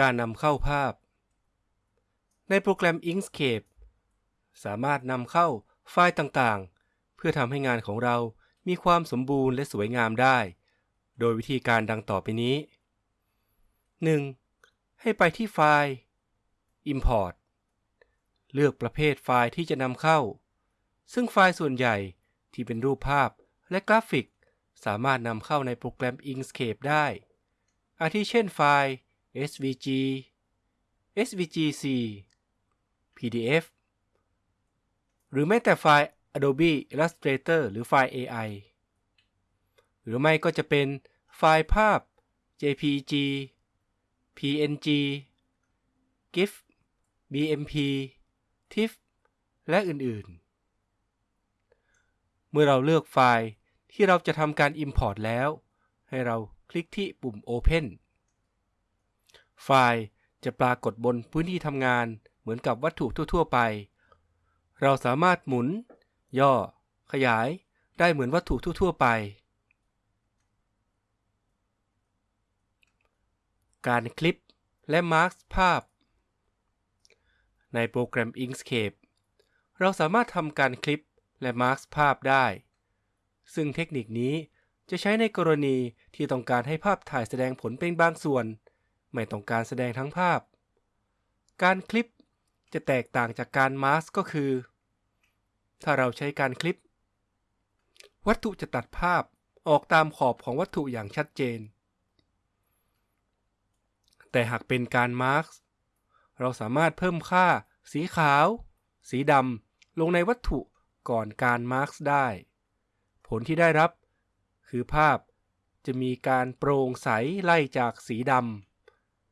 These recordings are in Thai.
การนำเข้าภาพ ในโปรแกรม Inkscape สามารถนำเข้าไฟล์ต่างๆ เพื่อทำให้งานของเรามีความสมบูรณ์และสวยงามได้ โดยวิธีการดังต่อไปนี้ 1. ให้ไปที่ไฟล์ Import เลือกประเภทไฟล์ที่จะนำเข้า ซึ่งไฟล์ส่วนใหญ่ที่เป็นรูปภาพและกราฟิก สามารถนำเข้าในโปรแกรม Inkscape ได้ อาทิเช่นไฟล์ SVG SVGC PDF หรือแม้แต่ไฟล์ Adobe Illustrator หรือไฟล์ AI หรือไม่ก็จะเป็นไฟล์ภาพ JPG PNG GIF BMP TIFF และอื่นๆ เมื่อเราเลือกไฟล์ที่เราจะทำการ Import แล้ว ให้เราคลิกที่ปุ่ม Open ไฟล์จะปรากฏบนพื้นที่ทำงานเหมือนกับวัตถุทั่ว ๆ ไป เราสามารถหมุน ย่อ ขยายได้เหมือนวัตถุทั่ว ๆ ไป การคลิปและมาร์กภาพ ในโปรแกรม Inkscape เราสามารถทำการคลิปและมาร์กภาพได้ ซึ่งเทคนิคนี้จะใช้ในกรณีที่ต้องการให้ภาพถ่ายแสดงผลเป็นบางส่วน ไม่ต้องการแสดงทั้งภาพ การคลิปจะแตกต่างจากการมาสก็คือ ถ้าเราใช้การคลิป วัตถุจะตัดภาพออกตามขอบของวัตถุอย่างชัดเจน แต่หากเป็นการมาร์กเราสามารถเพิ่มค่า สีขาว สีดำลงในวัตถุก่อนการมาร์กได้ ผลที่ได้รับ คือภาพจะมีการโปร่งใสไล่จากสีดำ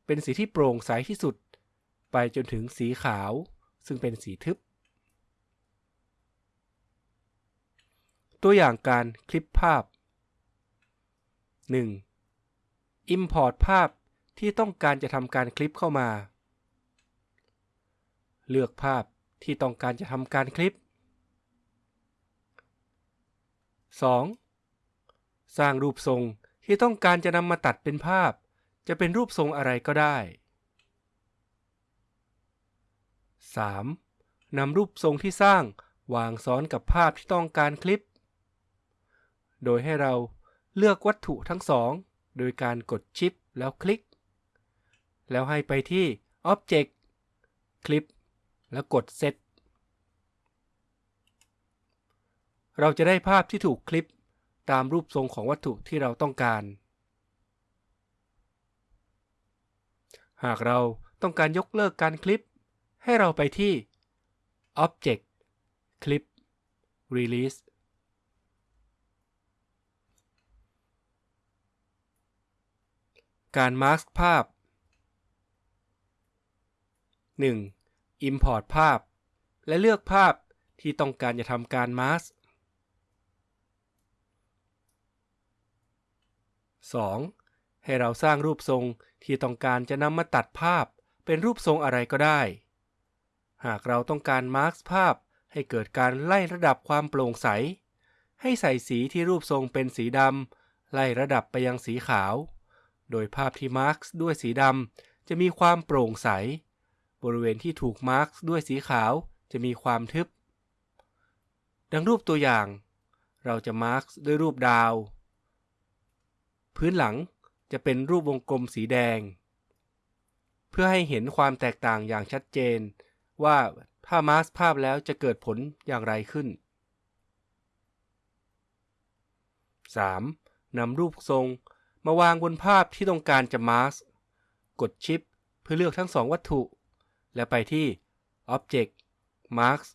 เป็นสีที่โปร่งใสที่สุด ไปจนถึงสีขาว ซึ่งเป็นสีทึบ ตัวอย่างการคลิปภาพ 1. Import ภาพที่ต้องการจะทำการคลิปเข้ามา เลือกภาพที่ต้องการจะทำการคลิป 2. สร้างรูปทรงที่ต้องการจะนำมาตัดเป็นภาพ จะเป็นรูปทรงอะไรก็ได้ 3. นำรูปทรงที่สร้างวางซ้อนกับภาพที่ต้องการคลิป โดยให้เราเลือกวัตถุทั้งสอง โดยการกดชิปแล้วคลิก แล้วให้ไปที่ Object คลิป แล้วกด Set เราจะได้ภาพที่ถูกคลิปตามรูปทรงของวัตถุที่เราต้องการ หากเราต้องการยกเลิกการคลิป ให้เราไปที่ Object Clip Release การมาสก์ภาพ 1. Import ภาพ และเลือกภาพที่ต้องการจะทำการมาสก์ 2. ให้เราสร้างรูปทรงที่ต้องการจะนำมาตัดภาพ เป็นรูปทรงอะไรก็ได้ หากเราต้องการมาร์กภาพให้เกิดการไล่ระดับความโปร่งใส ให้ใส่สีที่รูปทรงเป็นสีดำไล่ระดับไปยังสีขาว โดยภาพที่มาร์กด้วยสีดำจะมีความโปร่งใส บริเวณที่ถูกมาร์กด้วยสีขาวจะมีความทึบ ดังรูปตัวอย่าง เราจะมาร์กด้วยรูปดาว พื้นหลัง จะเป็นรูปวงกลมสีแดง เพื่อให้เห็นความแตกต่างอย่างชัดเจน ว่าถ้ามาสภาพแล้วจะเกิดผลอย่างไรขึ้น 3. นำรูปทรงมาวางบนภาพที่ต้องการจะมาสกดชิป เพื่อเลือกทั้งสองวัตถุ และไปที่ Object Mask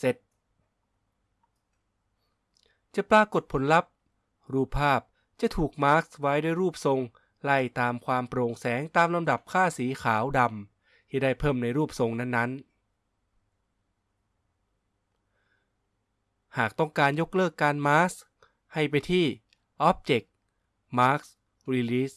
Set จะปรากฏผลลัพธ์ รูปภาพ จะถูกมาร์กไว้ด้วยรูปทรง ไล่ตามความโปร่งแสงตามลำดับค่าสีขาวดำที่ได้เพิ่มในรูปทรงนั้นๆ หากต้องการยกเลิกการมาร์กให้ไปที่ Object Mark Release